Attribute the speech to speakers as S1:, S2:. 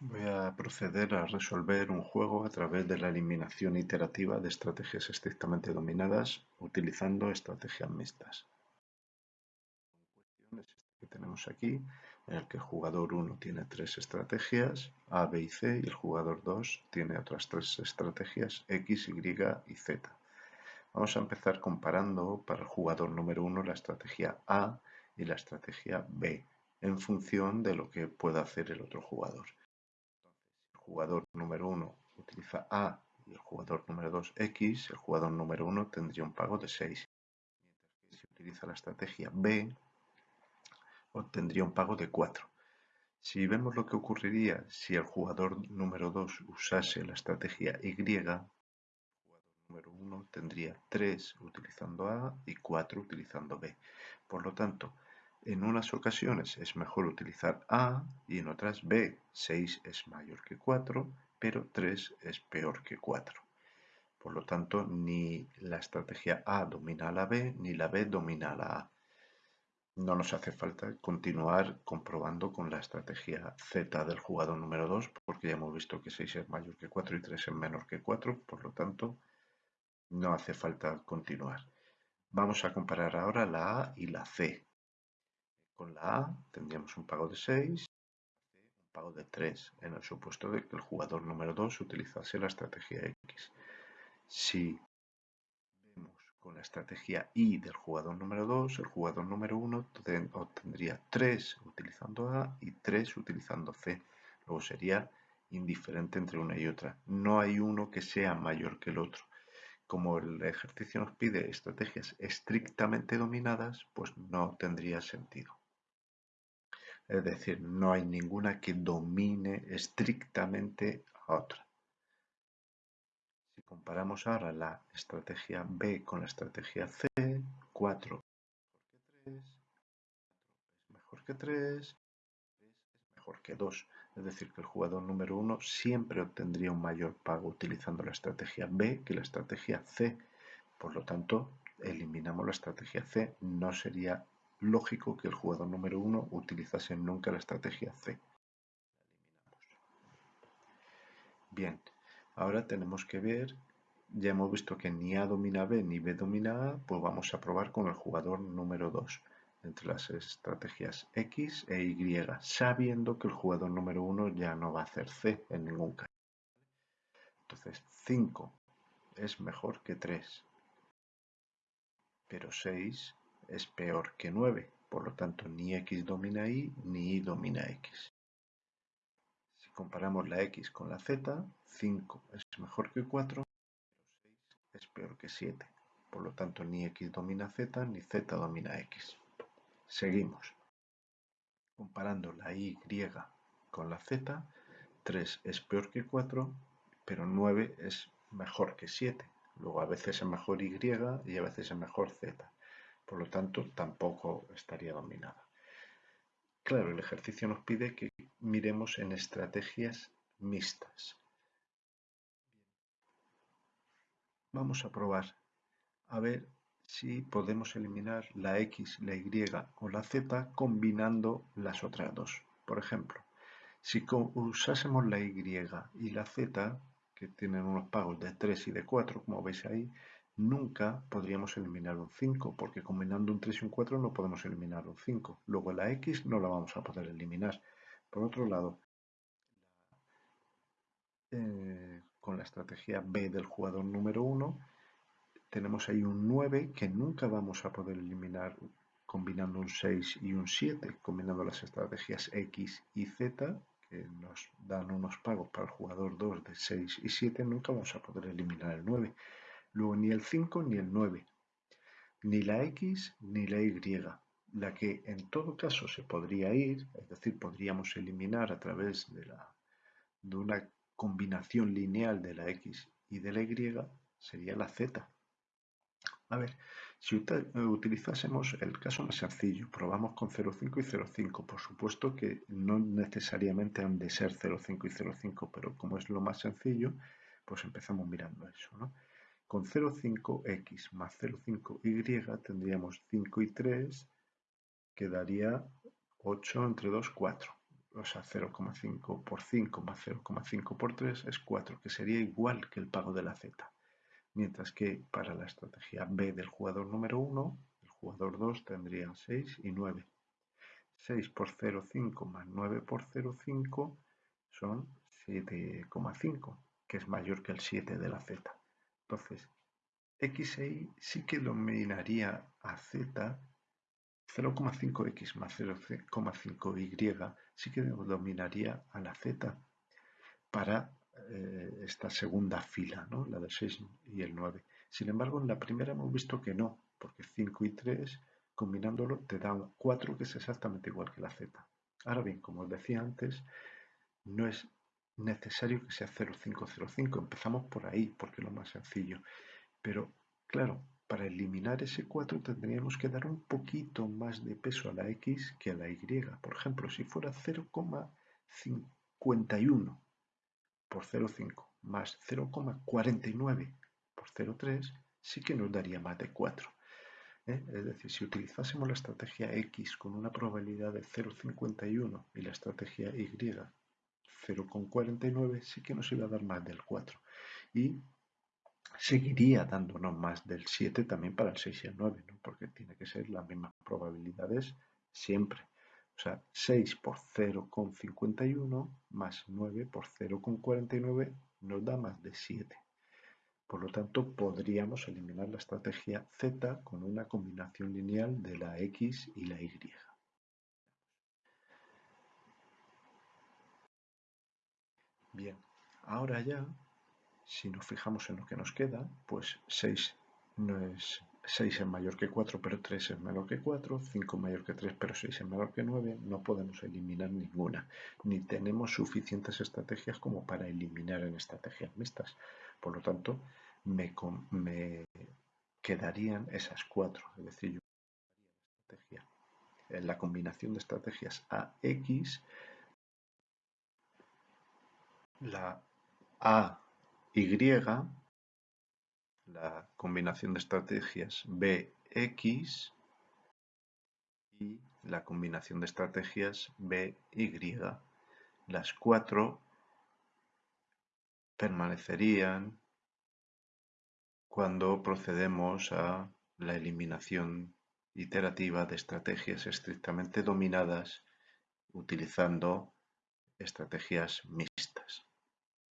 S1: Voy a proceder a resolver un juego a través de la eliminación iterativa de estrategias estrictamente dominadas utilizando estrategias mixtas. que tenemos aquí, en el que el jugador 1 tiene tres estrategias, A, B y C, y el jugador 2 tiene otras tres estrategias, X, Y y Z. Vamos a empezar comparando para el jugador número 1 la estrategia A y la estrategia B, en función de lo que pueda hacer el otro jugador jugador número 1 utiliza A y el jugador número 2 X, el jugador número 1 tendría un pago de 6. Mientras que si utiliza la estrategia B, obtendría un pago de 4. Si vemos lo que ocurriría si el jugador número 2 usase la estrategia Y, el jugador número 1 tendría 3 utilizando A y 4 utilizando B. Por lo tanto, en unas ocasiones es mejor utilizar A y en otras B. 6 es mayor que 4, pero 3 es peor que 4. Por lo tanto, ni la estrategia A domina a la B, ni la B domina a la A. No nos hace falta continuar comprobando con la estrategia Z del jugador número 2, porque ya hemos visto que 6 es mayor que 4 y 3 es menor que 4, por lo tanto, no hace falta continuar. Vamos a comparar ahora la A y la C. Con la A tendríamos un pago de 6 y un pago de 3 en el supuesto de que el jugador número 2 utilizase la estrategia X. Si vemos con la estrategia Y del jugador número 2, el jugador número 1 obtendría 3 utilizando A y 3 utilizando C. Luego sería indiferente entre una y otra. No hay uno que sea mayor que el otro. Como el ejercicio nos pide estrategias estrictamente dominadas, pues no tendría sentido. Es decir, no hay ninguna que domine estrictamente a otra. Si comparamos ahora la estrategia B con la estrategia C, 4 es mejor que 3, es mejor que 2. Es decir, que el jugador número 1 siempre obtendría un mayor pago utilizando la estrategia B que la estrategia C. Por lo tanto, eliminamos la estrategia C. No sería lógico que el jugador número 1 utilizase nunca la estrategia C. Bien, ahora tenemos que ver, ya hemos visto que ni A domina B ni B domina A, pues vamos a probar con el jugador número 2 entre las estrategias X e Y, sabiendo que el jugador número 1 ya no va a hacer C en ningún caso. Entonces 5 es mejor que 3, pero 6 es peor que 9, por lo tanto ni x domina y ni y domina x. Si comparamos la x con la z, 5 es mejor que 4, pero 6 es peor que 7. Por lo tanto, ni x domina z ni z domina x. Seguimos. Comparando la y con la z, 3 es peor que 4, pero 9 es mejor que 7. Luego a veces es mejor y y a veces es mejor z por lo tanto tampoco estaría dominada. Claro, el ejercicio nos pide que miremos en estrategias mixtas. Vamos a probar a ver si podemos eliminar la X, la Y o la Z combinando las otras dos. Por ejemplo, si usásemos la Y y la Z, que tienen unos pagos de 3 y de 4, como veis ahí, nunca podríamos eliminar un 5, porque combinando un 3 y un 4 no podemos eliminar un 5. Luego la x no la vamos a poder eliminar. Por otro lado, eh, con la estrategia B del jugador número 1, tenemos ahí un 9 que nunca vamos a poder eliminar combinando un 6 y un 7, combinando las estrategias X y Z, que nos dan unos pagos para el jugador 2 de 6 y 7, nunca vamos a poder eliminar el 9. Luego ni el 5 ni el 9, ni la X ni la Y, la que en todo caso se podría ir, es decir, podríamos eliminar a través de, la, de una combinación lineal de la X y de la Y, sería la Z. A ver, si utilizásemos el caso más sencillo, probamos con 0,5 y 0,5. Por supuesto que no necesariamente han de ser 0,5 y 0,5, pero como es lo más sencillo, pues empezamos mirando eso. ¿no? Con 0,5x más 0,5y tendríamos 5 y 3, que daría 8 entre 2, 4. o sea, 0,5 por 5 más 0,5 por 3 es 4, que sería igual que el pago de la z. Mientras que para la estrategia B del jugador número 1, el jugador 2 tendría 6 y 9. 6 por 0,5 más 9 por 0,5 son 7,5, que es mayor que el 7 de la z. Entonces, x e sí que dominaría a z 0,5x más 0,5y sí que dominaría a la z para eh, esta segunda fila, ¿no? la del 6 y el 9. Sin embargo, en la primera hemos visto que no, porque 5 y 3 combinándolo te dan 4 que es exactamente igual que la z. Ahora bien, como os decía antes, no es necesario que sea 0,505. Empezamos por ahí porque es lo más sencillo. Pero claro, para eliminar ese 4 tendríamos que dar un poquito más de peso a la x que a la y. Por ejemplo, si fuera 0,51 por 0,5 más 0,49 por 0,3 sí que nos daría más de 4. ¿eh? Es decir, si utilizásemos la estrategia X con una probabilidad de 0,51 y la estrategia Y 0,49 sí que nos iba a dar más del 4. Y seguiría dándonos más del 7 también para el 6 y el 9, ¿no? porque tiene que ser las mismas probabilidades siempre. O sea, 6 por 0,51 más 9 por 0,49 nos da más de 7. Por lo tanto, podríamos eliminar la estrategia Z con una combinación lineal de la X y la Y. Bien, ahora ya si nos fijamos en lo que nos queda, pues 6 no es 6 es mayor que 4, pero 3 es menor que 4, 5 es mayor que 3, pero 6 es menor que 9, no podemos eliminar ninguna, ni tenemos suficientes estrategias como para eliminar en estrategias mixtas. Por lo tanto, me, me quedarían esas 4, es decir, yo la combinación de estrategias AX, la A y, la combinación de estrategias BX y la combinación de estrategias BY. Las cuatro permanecerían cuando procedemos a la eliminación iterativa de estrategias estrictamente dominadas utilizando estrategias mixtas.